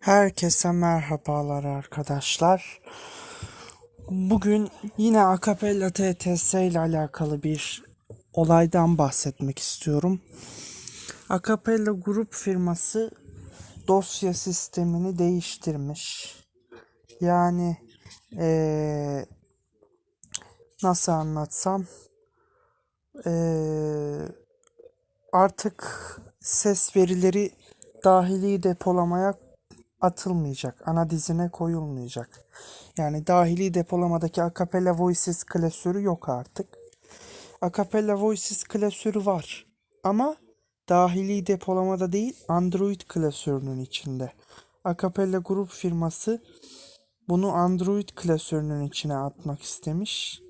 Herkese merhabalar arkadaşlar. Bugün yine Acapella TTS ile alakalı bir olaydan bahsetmek istiyorum. Acapella grup firması dosya sistemini değiştirmiş. Yani eee, nasıl anlatsam eee, artık ses verileri dahili depolamaya atılmayacak. Ana dizine koyulmayacak. Yani dahili depolamadaki Acapella Voices klasörü yok artık. Acapella Voices klasörü var. Ama dahili depolamada değil Android klasörünün içinde. Acapella grup firması bunu Android klasörünün içine atmak istemiş.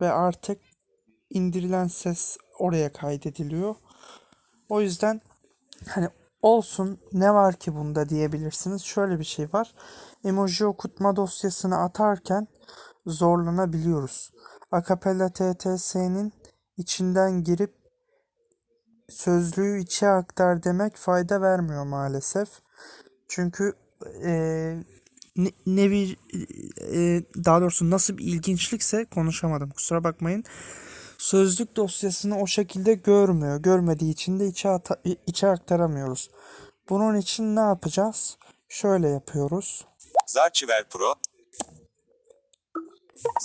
Ve artık indirilen ses oraya kaydediliyor. O yüzden hani olsun ne var ki bunda diyebilirsiniz. Şöyle bir şey var. Emoji okutma dosyasını atarken zorlanabiliyoruz. Acapella TTS'nin içinden girip sözlüğü içe aktar demek fayda vermiyor maalesef. Çünkü eee, ne, ne bir eee, daha doğrusu nasıl bir ilginçlikse konuşamadım kusura bakmayın. Sözlük dosyasını o şekilde görmüyor. Görmediği için de içe, içe aktaramıyoruz. Bunun için ne yapacağız? Şöyle yapıyoruz. Zarchiver Pro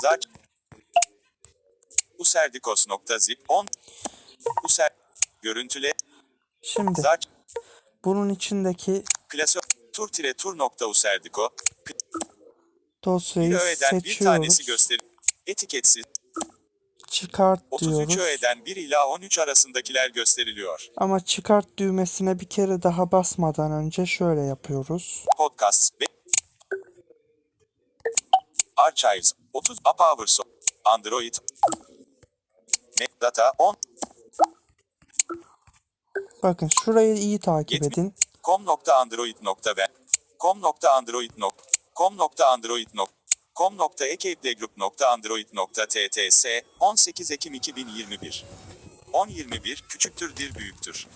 Zarch Userdikos.zip 10 User Görüntüle Şimdi Zarch bunun içindeki Klasör Tur-Tur.userdiko dosyayı Bir öğeden bir tanesi seçiyoruz. göster Etiketsiz Çıkart 33 diyoruz. öğeden 1 ila 13 arasındakiler gösteriliyor. Ama çıkart düğmesine bir kere daha basmadan önce şöyle yapıyoruz. Podcasts ve Archives 30 Power Android Metadata 10 Bakın şurayı iyi takip Yetmi- edin. com.android.ben com.ekeplegroup.android.tts 18 Ekim 2021 10.21 küçüktür dir büyüktür.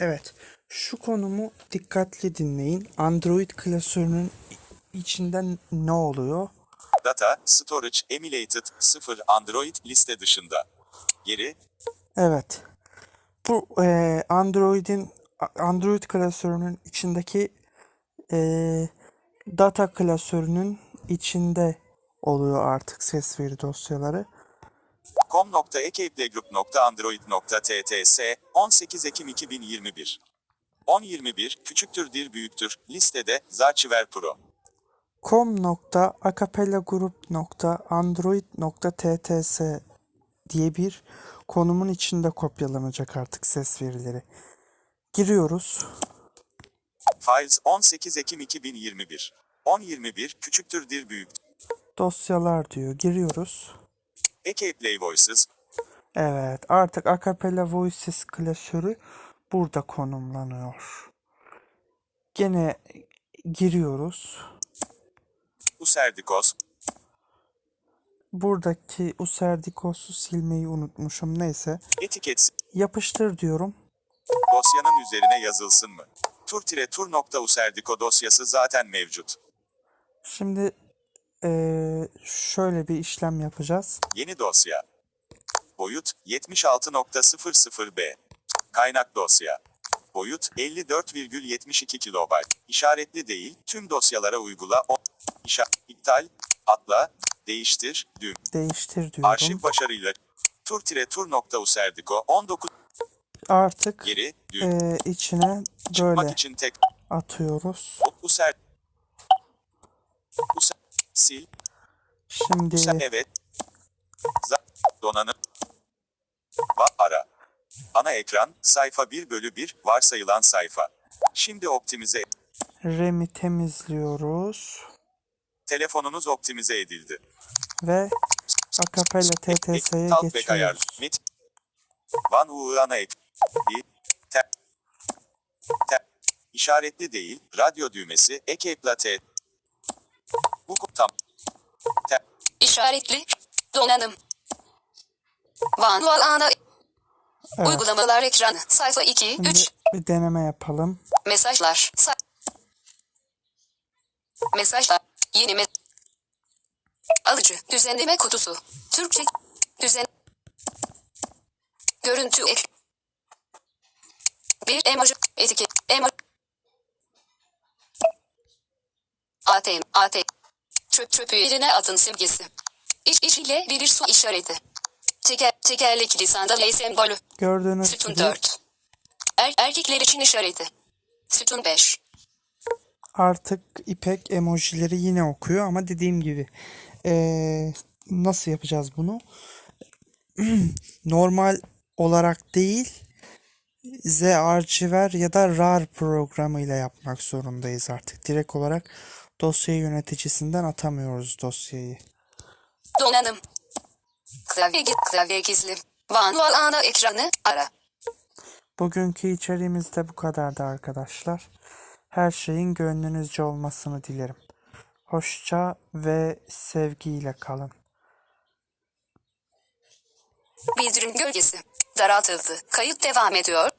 Evet. Şu konumu dikkatli dinleyin. Android klasörünün içinden ne oluyor? Data, storage, emulated, 0 Android liste dışında. Geri, Evet. Bu eee, Android'in Android klasörünün içindeki eee, data klasörünün içinde oluyor artık ses veri dosyaları. com.ekeplegroup.android.tts 18 Ekim 2021 10.21 küçüktür dir büyüktür listede Zarchiver Pro. com.acapellagroup.android.tts diye bir konumun içinde kopyalanacak artık ses verileri. Giriyoruz. Files 18 Ekim 2021 10.21 küçüktür dir büyük. Dosyalar diyor. Giriyoruz. Eke Play Voices Evet, artık Acapella Voices klasörü burada konumlanıyor. Gene giriyoruz. Userdikos Buradaki Userdikos'u silmeyi unutmuşum. Neyse. Etikets Yapıştır diyorum. dosyanın üzerine yazılsın mı? Tur-tur.userdiko dosyası zaten mevcut. Şimdi eee, şöyle bir işlem yapacağız. Yeni dosya. Boyut 76.00b. Kaynak dosya. Boyut 54,72 kilobayt. İşaretli değil, tüm dosyalara uygula. İşa iptal, atla, değiştir, düğüm. Değiştir diyorum. Arşiv başarıyla. Tur-tur.userdiko 19 Artık geri, düğüm. eee, içine Çıkmak böyle için tek. atıyoruz. User. User. Sil. Şimdi User. Evet. Za donanım. Va ara. Ana ekran, sayfa 1 bölü 1, varsayılan sayfa. Şimdi optimize. RAM'i temizliyoruz Telefonunuz optimize edildi. ve Acapella TTS'ye ayar. geçiyoruz. Mit. Van ek. Bir. Te. Te. İşaretli değil. Radyo düğmesi. Ek plate. Bu tam. Te. İşaretli. Donanım. Vanual ana. Evet. Uygulamalar ekranı. Sayfa 2, Şimdi 3. bir deneme yapalım. Mesajlar. Sa Mesajlar. Yeni me Alıcı. Düzenleme kutusu. Türkçe. Düzen. Görüntü ek. Bir emoji. Etiket. Emoji. ATM. ATM. Çöp çöpü yerine atın simgesi. İç iç ile bir su işareti. Teker, tekerlekli sandalye sembolü. Gördüğünüz Sütun gibi 4. Er, erkekler için işareti. Sütun 5. artık İpek emojileri yine okuyor ama dediğim gibi eee, nasıl yapacağız bunu? Normal olarak değil ZArchiver ya da RAR programıyla yapmak zorundayız artık. Direkt olarak dosya yöneticisinden atamıyoruz dosyayı. Donanım. Klavye, gi- klavye gizli. Vanual ana ekranı ara. Bugünkü içeriğimiz de bu kadardı arkadaşlar. Her şeyin gönlünüzce olmasını dilerim. Hoşça ve sevgiyle kalın. Bildirim gölgesi. Daraltıldı. Kayıt devam ediyor.